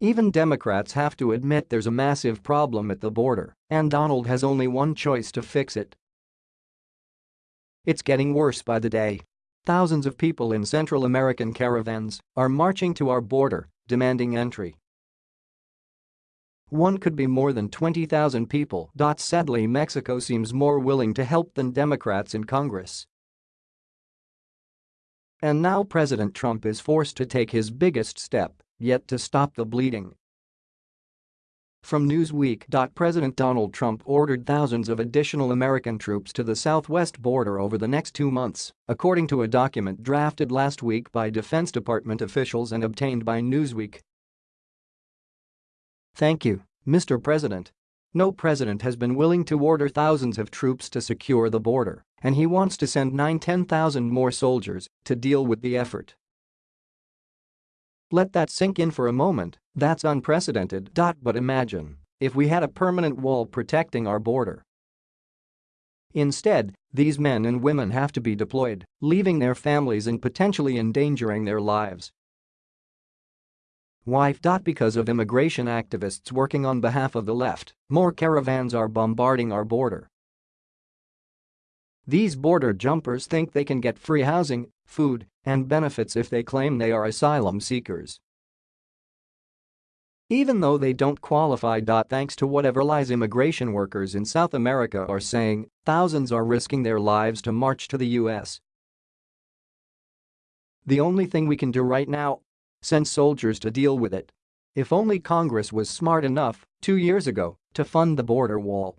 Even Democrats have to admit there's a massive problem at the border, and Donald has only one choice to fix it. It's getting worse by the day. Thousands of people in Central American caravans are marching to our border, demanding entry. One could be more than 20,000 people. Sadly Mexico seems more willing to help than Democrats in Congress. And now President Trump is forced to take his biggest step yet to stop the bleeding. From Newsweek. President Donald Trump ordered thousands of additional American troops to the southwest border over the next two months, according to a document drafted last week by Defense Department officials and obtained by Newsweek. Thank you, Mr. President. No president has been willing to order thousands of troops to secure the border, and he wants to send 9-10,000 more soldiers to deal with the effort. Let that sink in for a moment, that's unprecedented. But imagine if we had a permanent wall protecting our border. Instead, these men and women have to be deployed, leaving their families and potentially endangering their lives. Why? Because of immigration activists working on behalf of the left, more caravans are bombarding our border. These border jumpers think they can get free housing, food, and benefits if they claim they are asylum seekers. Even though they don't qualify. Thanks to whatever lies immigration workers in South America are saying, thousands are risking their lives to march to the US. The only thing we can do right now Send soldiers to deal with it. If only Congress was smart enough, two years ago, to fund the border wall.